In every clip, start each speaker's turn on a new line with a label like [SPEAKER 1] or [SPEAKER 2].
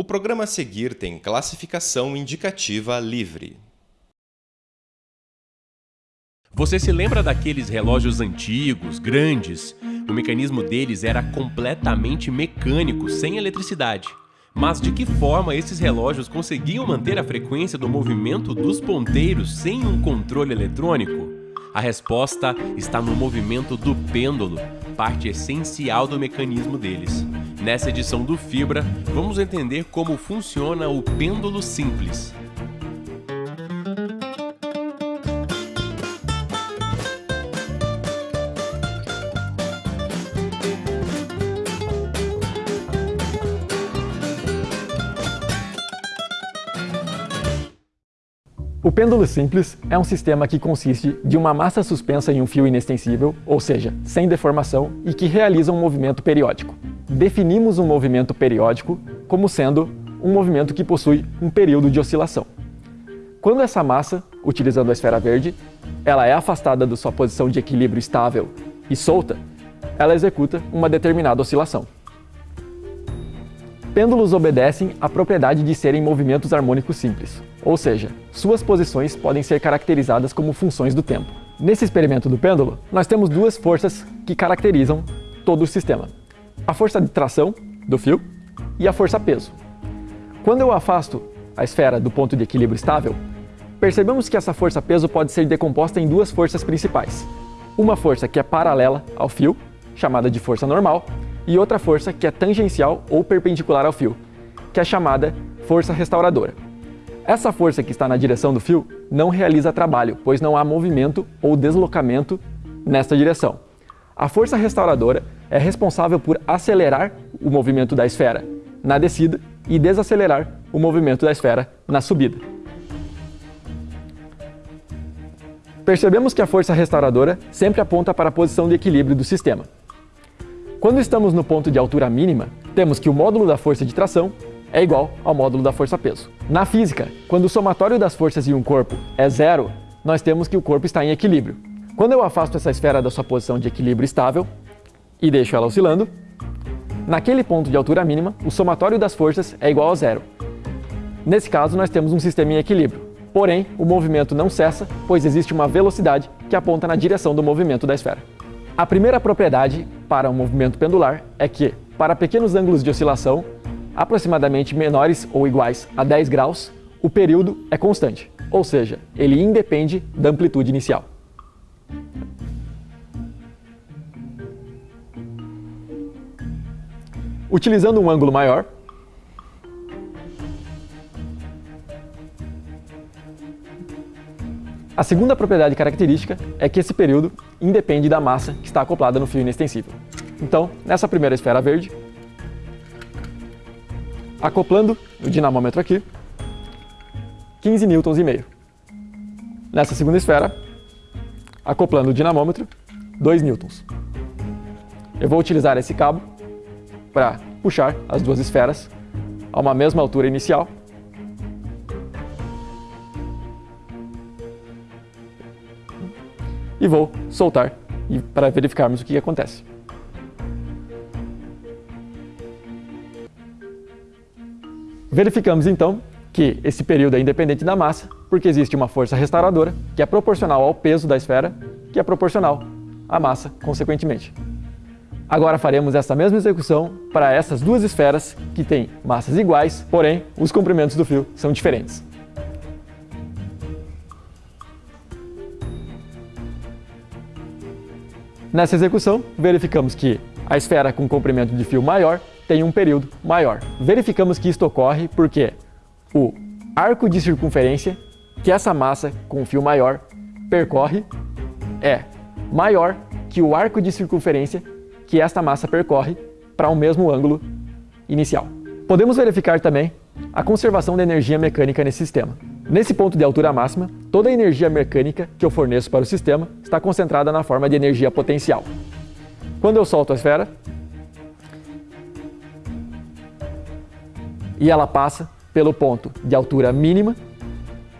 [SPEAKER 1] O programa a seguir tem classificação indicativa livre.
[SPEAKER 2] Você se lembra daqueles relógios antigos, grandes? O mecanismo deles era completamente mecânico, sem eletricidade. Mas de que forma esses relógios conseguiam manter a frequência do movimento dos ponteiros sem um controle eletrônico? A resposta está no movimento do pêndulo, parte essencial do mecanismo deles. Nessa edição do Fibra, vamos entender como funciona o pêndulo simples.
[SPEAKER 3] O pêndulo simples é um sistema que consiste de uma massa suspensa em um fio inextensível, ou seja, sem deformação, e que realiza um movimento periódico. Definimos um movimento periódico como sendo um movimento que possui um período de oscilação. Quando essa massa, utilizando a esfera verde, ela é afastada da sua posição de equilíbrio estável e solta, ela executa uma determinada oscilação. Pêndulos obedecem à propriedade de serem movimentos harmônicos simples, ou seja, suas posições podem ser caracterizadas como funções do tempo. Nesse experimento do pêndulo, nós temos duas forças que caracterizam todo o sistema. A força de tração do fio e a força peso. Quando eu afasto a esfera do ponto de equilíbrio estável, percebemos que essa força peso pode ser decomposta em duas forças principais. Uma força que é paralela ao fio, chamada de força normal, e outra força que é tangencial ou perpendicular ao fio, que é chamada força restauradora. Essa força que está na direção do fio não realiza trabalho, pois não há movimento ou deslocamento nesta direção. A força restauradora é responsável por acelerar o movimento da esfera na descida e desacelerar o movimento da esfera na subida. Percebemos que a força restauradora sempre aponta para a posição de equilíbrio do sistema. Quando estamos no ponto de altura mínima, temos que o módulo da força de tração é igual ao módulo da força-peso. Na física, quando o somatório das forças em um corpo é zero, nós temos que o corpo está em equilíbrio. Quando eu afasto essa esfera da sua posição de equilíbrio estável e deixo ela oscilando, naquele ponto de altura mínima, o somatório das forças é igual a zero. Nesse caso, nós temos um sistema em equilíbrio. Porém, o movimento não cessa, pois existe uma velocidade que aponta na direção do movimento da esfera. A primeira propriedade para um movimento pendular é que, para pequenos ângulos de oscilação, aproximadamente menores ou iguais a 10 graus, o período é constante, ou seja, ele independe da amplitude inicial. Utilizando um ângulo maior, A segunda propriedade característica é que esse período independe da massa que está acoplada no fio inextensível. Então, nessa primeira esfera verde, acoplando o dinamômetro aqui, 15 newtons e meio. Nessa segunda esfera, acoplando o dinamômetro, 2 newtons. Eu vou utilizar esse cabo para puxar as duas esferas a uma mesma altura inicial e vou soltar para verificarmos o que acontece. Verificamos então que esse período é independente da massa, porque existe uma força restauradora que é proporcional ao peso da esfera, que é proporcional à massa, consequentemente. Agora faremos essa mesma execução para essas duas esferas que têm massas iguais, porém os comprimentos do fio são diferentes. Nessa execução, verificamos que a esfera com comprimento de fio maior tem um período maior. Verificamos que isto ocorre porque o arco de circunferência que essa massa com fio maior percorre é maior que o arco de circunferência que esta massa percorre para o mesmo ângulo inicial. Podemos verificar também a conservação da energia mecânica nesse sistema. Nesse ponto de altura máxima, toda a energia mecânica que eu forneço para o sistema está concentrada na forma de energia potencial. Quando eu solto a esfera, e ela passa pelo ponto de altura mínima,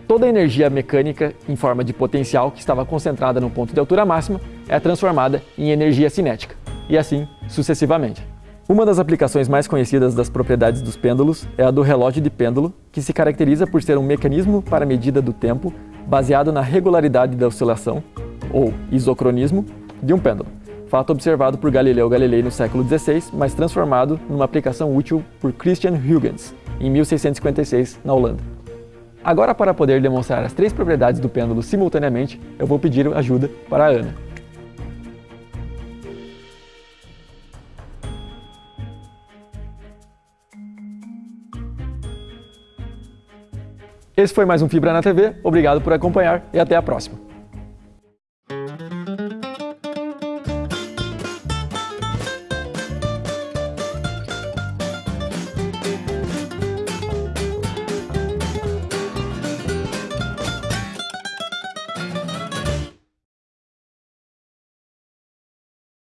[SPEAKER 3] toda a energia mecânica em forma de potencial que estava concentrada no ponto de altura máxima é transformada em energia cinética, e assim sucessivamente. Uma das aplicações mais conhecidas das propriedades dos pêndulos é a do relógio de pêndulo, que se caracteriza por ser um mecanismo para medida do tempo baseado na regularidade da oscilação, ou isocronismo, de um pêndulo. Fato observado por Galileu Galilei no século XVI, mas transformado numa aplicação útil por Christian Huygens em 1656 na Holanda. Agora, para poder demonstrar as três propriedades do pêndulo simultaneamente, eu vou pedir ajuda para a Ana. Esse foi mais um Fibra na TV, obrigado por acompanhar e até a próxima.